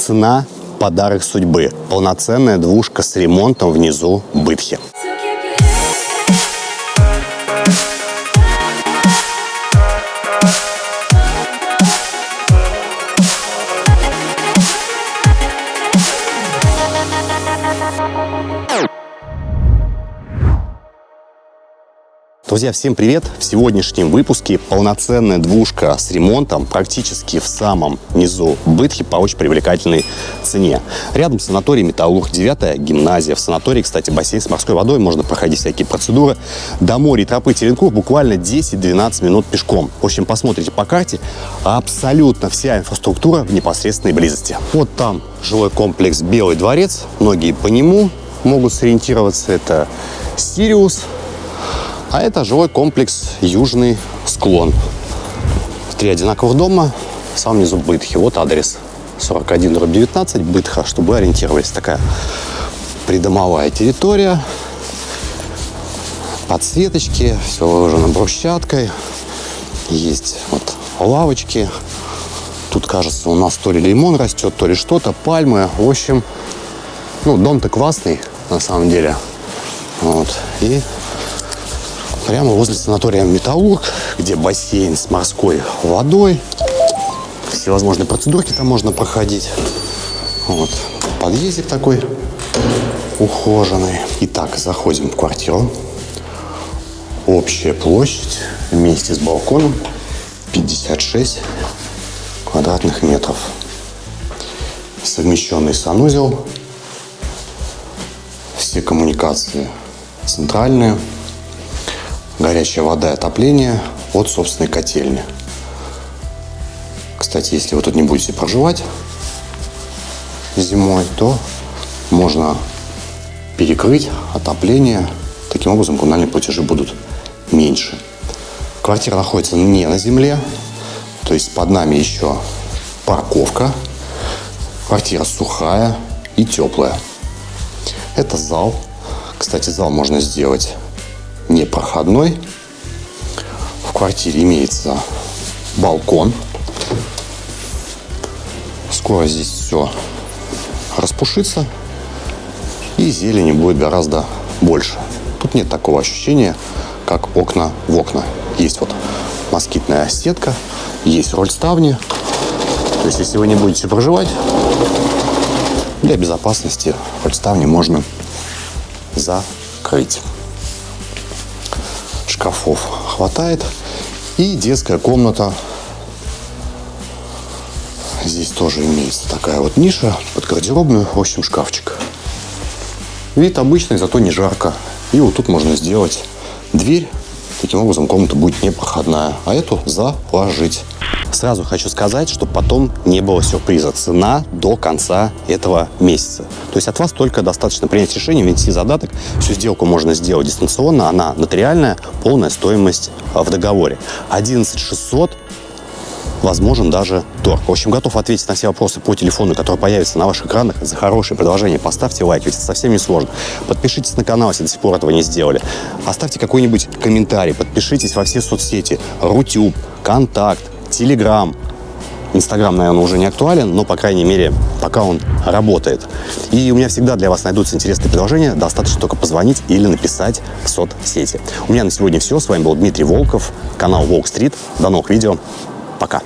Цена – подарок судьбы. Полноценная двушка с ремонтом внизу Бытхи. Друзья, всем привет! В сегодняшнем выпуске полноценная двушка с ремонтом практически в самом низу Бытхи по очень привлекательной цене. Рядом санаторий Металлург, 9 гимназия. В санатории, кстати, бассейн с морской водой, можно проходить всякие процедуры. До моря и тропы Теренков буквально 10-12 минут пешком. В общем, посмотрите по карте, абсолютно вся инфраструктура в непосредственной близости. Вот там жилой комплекс Белый дворец, многие по нему могут сориентироваться. Это Сириус, а это жилой комплекс «Южный склон». Три одинаковых дома, в самом низу Бытхи. Вот адрес 41 19 Бытха, чтобы ориентировались. Такая придомовая территория. Подсветочки, все выложено брусчаткой. Есть вот лавочки. Тут, кажется, у нас то ли лимон растет, то ли что-то, пальмы. В общем, ну, дом-то классный, на самом деле. Вот. И прямо возле санатория «Металлург», где бассейн с морской водой. Всевозможные процедурки там можно проходить. Вот. Подъездик такой ухоженный. Итак, заходим в квартиру. Общая площадь вместе с балконом 56 квадратных метров. Совмещенный санузел. Все коммуникации центральные горячая вода и отопление от собственной котельни. Кстати, если вы тут не будете проживать зимой, то можно перекрыть отопление. Таким образом, коммунальные платежи будут меньше. Квартира находится не на земле, то есть под нами еще парковка. Квартира сухая и теплая. Это зал. Кстати, зал можно сделать непроходной. В квартире имеется балкон. Скоро здесь все распушится и зелени будет гораздо больше. Тут нет такого ощущения, как окна в окна. Есть вот москитная сетка, есть роль ставни. То есть, если вы не будете проживать, для безопасности роль ставни можно закрыть шкафов хватает. И детская комната. Здесь тоже имеется такая вот ниша под гардеробную, в общем, шкафчик. Вид обычный, зато не жарко. И вот тут можно сделать дверь. Таким образом комната будет непроходная. А эту заложить. Сразу хочу сказать, что потом не было сюрприза. Цена до конца этого месяца. То есть от вас только достаточно принять решение, внести задаток. Всю сделку можно сделать дистанционно. Она нотариальная, полная стоимость а, в договоре. 11 600 возможен даже торг. В общем, готов ответить на все вопросы по телефону, который появится на ваших экранах. За хорошее предложение поставьте лайк, ведь это совсем не сложно. Подпишитесь на канал, если до сих пор этого не сделали. Оставьте какой-нибудь комментарий, подпишитесь во все соцсети. Рутюб, Контакт, Телеграм. Инстаграм, наверное, уже не актуален, но, по крайней мере, пока он работает. И у меня всегда для вас найдутся интересные предложения. Достаточно только позвонить или написать в соцсети. У меня на сегодня все. С вами был Дмитрий Волков, канал Волк Стрит. До новых видео. Пока.